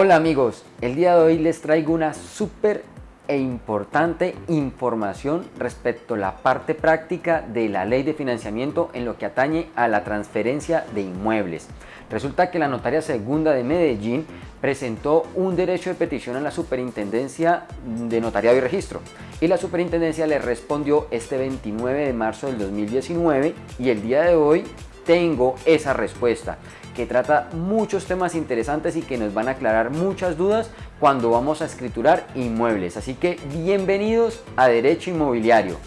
Hola amigos, el día de hoy les traigo una súper e importante información respecto a la parte práctica de la ley de financiamiento en lo que atañe a la transferencia de inmuebles. Resulta que la Notaria Segunda de Medellín presentó un derecho de petición a la Superintendencia de Notariado y Registro y la Superintendencia le respondió este 29 de marzo del 2019 y el día de hoy tengo esa respuesta que trata muchos temas interesantes y que nos van a aclarar muchas dudas cuando vamos a escriturar inmuebles. Así que bienvenidos a Derecho Inmobiliario.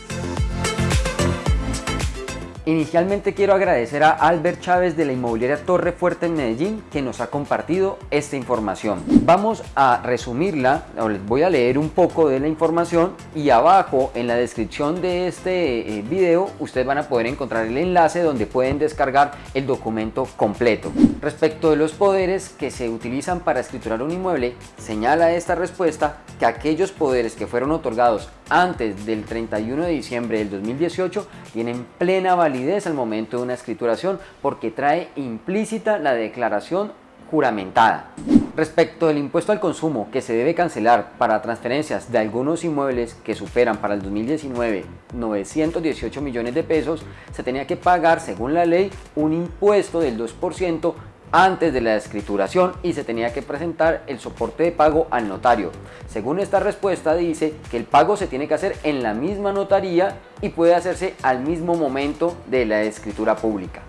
Inicialmente quiero agradecer a Albert Chávez de la inmobiliaria Torre Fuerte en Medellín que nos ha compartido esta información. Vamos a resumirla, les voy a leer un poco de la información y abajo en la descripción de este eh, video ustedes van a poder encontrar el enlace donde pueden descargar el documento completo. Respecto de los poderes que se utilizan para escriturar un inmueble, señala esta respuesta que aquellos poderes que fueron otorgados antes del 31 de diciembre del 2018 tienen plena validez al momento de una escrituración porque trae implícita la declaración juramentada. Respecto del impuesto al consumo que se debe cancelar para transferencias de algunos inmuebles que superan para el 2019 918 millones de pesos, se tenía que pagar según la ley un impuesto del 2% antes de la escrituración y se tenía que presentar el soporte de pago al notario. Según esta respuesta dice que el pago se tiene que hacer en la misma notaría y puede hacerse al mismo momento de la escritura pública.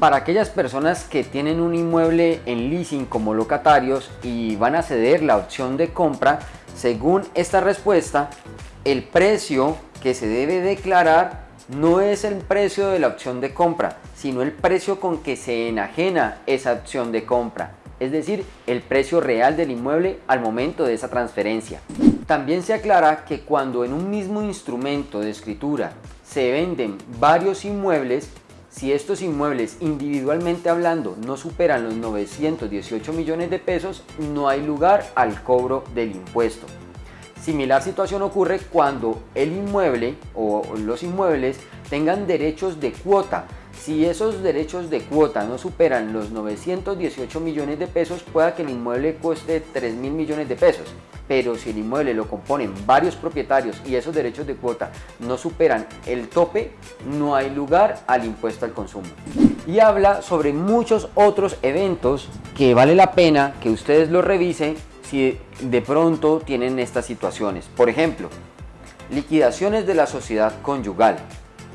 Para aquellas personas que tienen un inmueble en leasing como locatarios y van a ceder la opción de compra, según esta respuesta, el precio que se debe declarar no es el precio de la opción de compra, sino el precio con que se enajena esa opción de compra, es decir, el precio real del inmueble al momento de esa transferencia. También se aclara que cuando en un mismo instrumento de escritura se venden varios inmuebles, si estos inmuebles individualmente hablando no superan los 918 millones de pesos, no hay lugar al cobro del impuesto. Similar situación ocurre cuando el inmueble o los inmuebles tengan derechos de cuota. Si esos derechos de cuota no superan los 918 millones de pesos, pueda que el inmueble cueste 3 mil millones de pesos. Pero si el inmueble lo componen varios propietarios y esos derechos de cuota no superan el tope, no hay lugar al impuesto al consumo. Y habla sobre muchos otros eventos que vale la pena que ustedes lo revisen si de pronto tienen estas situaciones. Por ejemplo, liquidaciones de la sociedad conyugal,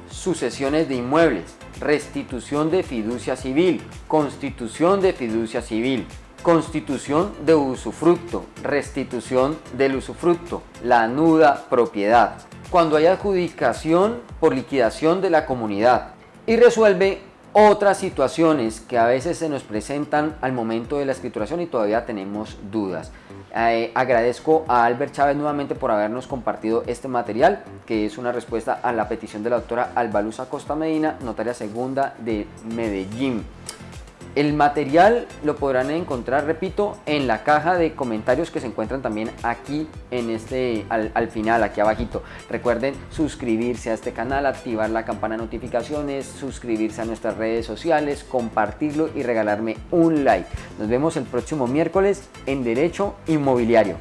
sucesiones de inmuebles, restitución de fiducia civil, constitución de fiducia civil, constitución de usufructo, restitución del usufructo, la nuda propiedad, cuando hay adjudicación por liquidación de la comunidad y resuelve otras situaciones que a veces se nos presentan al momento de la escrituración y todavía tenemos dudas. Eh, agradezco a Albert Chávez nuevamente por habernos compartido este material, que es una respuesta a la petición de la doctora Albaluza Costa Medina, notaria segunda de Medellín. El material lo podrán encontrar, repito, en la caja de comentarios que se encuentran también aquí en este, al, final, aquí abajito. Recuerden suscribirse a este canal, activar la campana de notificaciones, suscribirse a nuestras redes sociales, compartirlo y regalarme un like. Nos vemos el próximo miércoles en Derecho Inmobiliario.